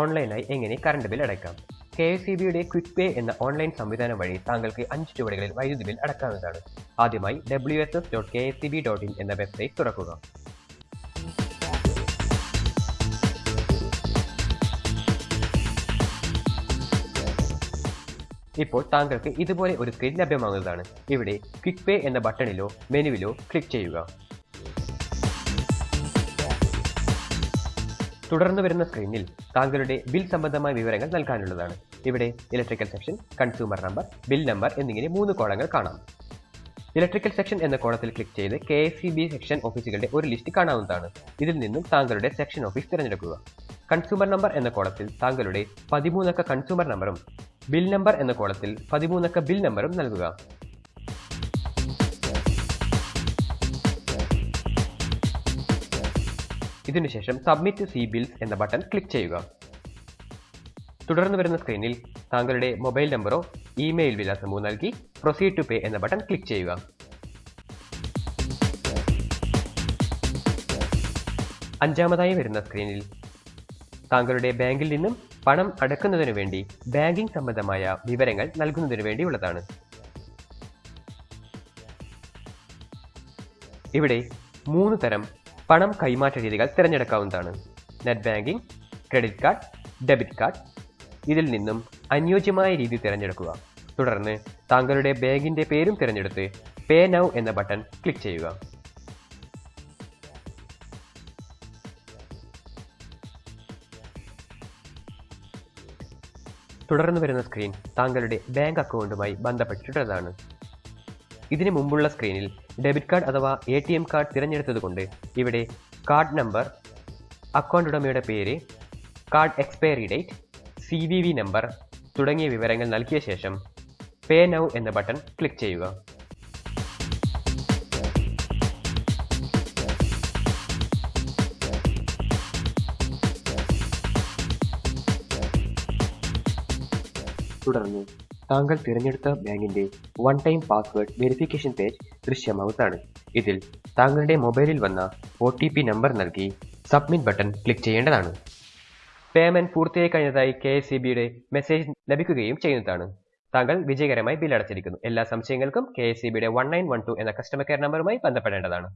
ഓൺലൈനായി എങ്ങനെ current bill അടയ്ക്കാം? കെ എസ് ഇ ബിയുടെ ക്വിക്ക് പേ എന്ന ഓൺലൈൻ സംവിധാനം വഴി താങ്കൾക്ക് അഞ്ച് ചുവടുകളിൽ വൈദ്യുതി ബിൽ അടക്കാവുന്നതാണ്. ആദ്യമായി W S S dot K S C B dot in എന്ന വെബ്സൈറ്റ് തുറക്കുക. ഇപ്പോൾ താങ്കൾക്ക് ഇതുപോലെ ഒരു സ്ക്രീൻ ലഭ്യമാകുന്നതാണ്. ഇവിടെ ക്വിക്ക് പേ എന്ന ബട്ടണിലോ മെനുവിലോ ക്ലിക്ക് ചെയ്യുക. തുടർന്ന് വരുന്ന സ്ക്രീനിൽ താങ്കളുടെ ബിൽ സംബന്ധമായ വിവരങ്ങൾ നൽകാനുള്ളതാണ്. ഇവിടെ electrical section consumer number bill number എന്നിങ്ങനെ മൂന്ന് കോളങ്ങൾ കാണാം. ഇലക്ട്രിക്കൽ സെക്ഷൻ എന്ന കോളത്തിൽ ക്ലിക്ക് ചെയ്ത് കെ സെക്ഷൻ ഓഫീസുകളുടെ ഒരു ലിസ്റ്റ് കാണാവുന്നതാണ്. ഇതിൽ നിന്നും താങ്കളുടെ സെക്ഷൻ ഓഫീസ് തിരഞ്ഞെടുക്കുക. കൺസ്യൂമർ നമ്പർ എന്ന കോളത്തിൽ താങ്കളുടെ പതിമൂന്നക്ക കൺസ്യൂമർ നമ്പറും ബിൽ നമ്പർ എന്ന കോളത്തിൽ പതിമൂന്നക്ക ബിൽ നമ്പറും നൽകുക. ഇതിനുശേഷം സബ്മിറ്റ് സി ബിൽസ് എന്ന ബട്ടൺ ക്ലിക്ക് ചെയ്യുക. തുടർന്ന് വരുന്ന സ്ക്രീനിൽ താങ്കളുടെ മൊബൈൽ നമ്പറോ ഇമെയിൽ വിലാസമോ നൽകി പ്രൊസീഡ് ടു പേ എന്ന ബട്ടൺ ക്ലിക്ക് ചെയ്യുക. അഞ്ചാമതായി വരുന്ന സ്ക്രീനിൽ താങ്കളുടെ ബാങ്കിൽ നിന്നും പണം അടക്കുന്നതിനു വേണ്ടി ബാങ്കിംഗ് സംബന്ധമായ വിവരങ്ങൾ നൽകുന്നതിനു വേണ്ടിയുള്ളതാണ്. ഇവിടെ മൂന്ന് തരം പണം കൈമാറ്റ രീതികൾ തിരഞ്ഞെടുക്കാവുന്നതാണ്. Net banking credit card debit card ഇതിൽ നിന്നും അനുയോജ്യമായ രീതി തിരഞ്ഞെടുക്കുക. തുടർന്ന് താങ്കളുടെ ബാങ്കിന്റെ പേരും തിരഞ്ഞെടുത്ത് പേ നൗ എന്ന ബട്ടൺ ക്ലിക്ക് ചെയ്യുക. തുടർന്ന് വരുന്ന സ്ക്രീൻ താങ്കളുടെ ബാങ്ക് അക്കൗണ്ടുമായി ബന്ധപ്പെട്ടിട്ടുള്ളതാണ്. ഇതിനു മുമ്പുള്ള സ്ക്രീനിൽ ഡെബിറ്റ് കാർഡ് അഥവാ എ ടി എം കാർഡ് തിരഞ്ഞെടുത്തതുകൊണ്ട് ഇവിടെ കാർഡ് നമ്പർ അക്കൗണ്ട് ഉടമയുടെ പേര് card expiry date C V V number തുടങ്ങിയ വിവരങ്ങൾ നൽകിയ ശേഷം പേ നൗ എന്ന ബട്ടൺ ക്ലിക്ക് ചെയ്യുക. തുടർന്ന് താങ്കൾ തിരഞ്ഞെടുത്ത ബാങ്കിന്റെ one time password verification page ദൃശ്യമാവുന്നതാണ്. ഇതിൽ താങ്കളുടെ മൊബൈലിൽ വന്ന ഒ ടി പി നമ്പർ നൽകി സബ്മിറ്റ് ബട്ടൺ ക്ലിക്ക് ചെയ്യേണ്ടതാണ്. പേയ്മെന്റ് പൂർത്തിയായി കഴിഞ്ഞതായി കെ എസ് സി ബിയുടെ മെസ്സേജ് ലഭിക്കുകയും ചെയ്യുന്നതാണ്. താങ്കൾ വിജയകരമായി ബിൽ അടച്ചിരിക്കുന്നു. എല്ലാ സംശയങ്ങൾക്കും കെ എസ് സി ബിയുടെ വൺ നയൻ വൺ ടു എന്ന കസ്റ്റമർ കെയർ നമ്പറുമായി ബന്ധപ്പെടേണ്ടതാണ്.